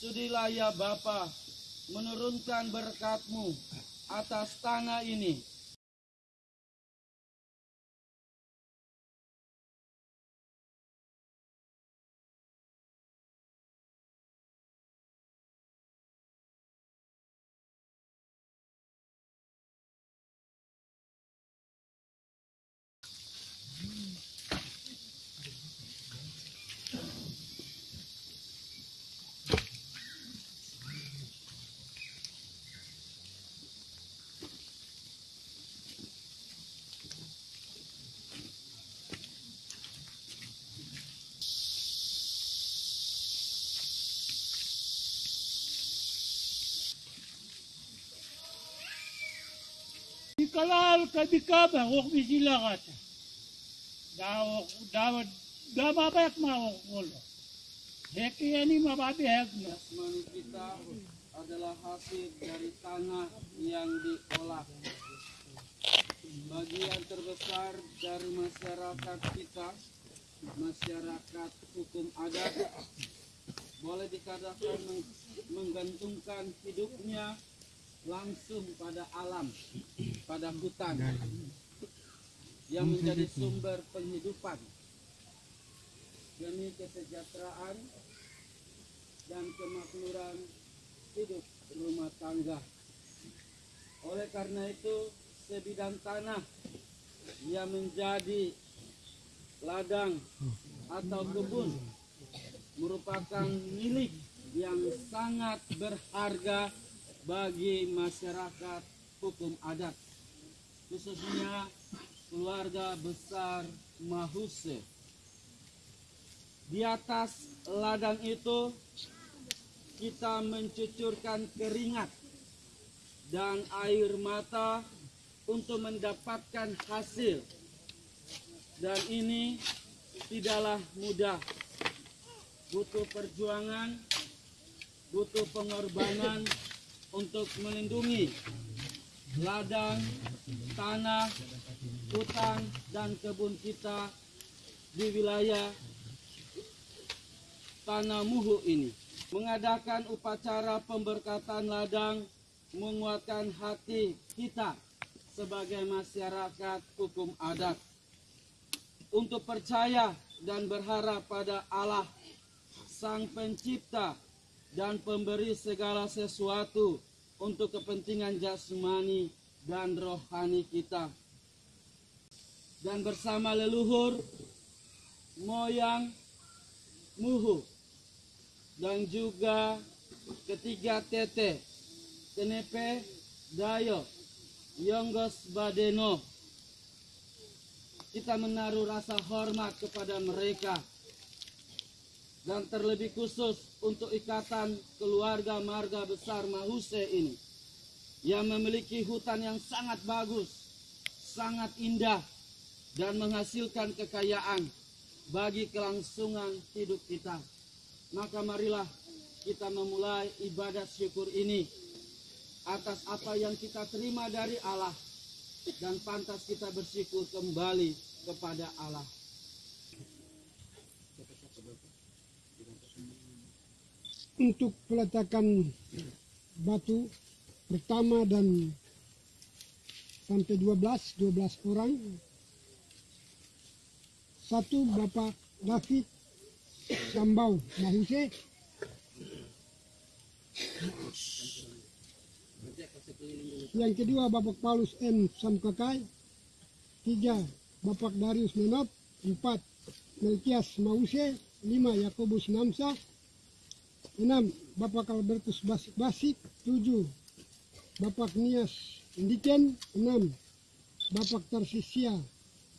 Sudilah ya Bapa menurunkan berkatmu atas tanah ini. Ikalal kabikaba wak bisilakat. Dawak dawat damabayak mawak ulo. Heki yani mababihag na. Jasmani kita adalah hasil dari tanah yang diolah. Bagian terbesar dari masyarakat kita, masyarakat hukum adat, boleh dikatakan meng- menggantungkan hidupnya langsung pada alam, pada hutan yang menjadi sumber penghidupan demi kesejahteraan dan kemakmuran hidup rumah tangga. Oleh karena itu, sebidang tanah yang menjadi ladang atau kebun merupakan milik yang sangat berharga bagi masyarakat hukum adat, khususnya keluarga besar Mahuse. Di atas ladang itu kita mencucurkan keringat dan air mata untuk mendapatkan hasil. Dan ini tidaklah mudah. Butuh perjuangan, butuh pengorbanan untuk melindungi ladang, tanah, hutan, dan kebun kita di wilayah tanah muhu ini. Mengadakan upacara pemberkatan ladang menguatkan hati kita sebagai masyarakat hukum adat untuk percaya dan berharap pada Allah Sang Pencipta dan pemberi segala sesuatu untuk kepentingan jasmani dan rohani kita. Dan bersama leluhur, moyang, muhu, dan juga ketiga tete, kenepe, dayo, yonggos badeno. Kita menaruh rasa hormat kepada mereka dan terlebih khusus untuk ikatan keluarga marga besar Mahuse ini yang memiliki hutan yang sangat bagus, sangat indah dan menghasilkan kekayaan bagi kelangsungan hidup kita. Maka marilah kita memulai ibadat syukur ini atas apa yang kita terima dari Allah dan pantas kita bersyukur kembali kepada Allah. Untuk peletakan batu pertama dan sampai 12 12 orang. Satu Bapak David Sambau Mahuse. Yang kedua Bapak Paulus M. Samkakai. Tiga Bapak Darius Menot. Empat Melkias Mause lima Yakobus Namsa. Enam Bapak Albertus Basik Basik. Tujuh Bapak Nias Indiken. Enam Bapak Tersisia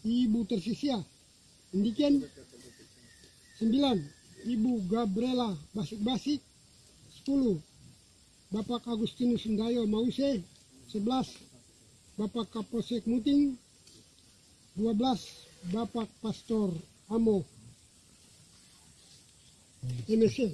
Ibu Tersisia Indiken. Sembilan Ibu Gabriela Basik Basik sepuluh Bapak Agustinus Sendayo Mause. Sebelas Bapak Kapolsek Muting. Dua belas Bapak Pastor Amo 一米四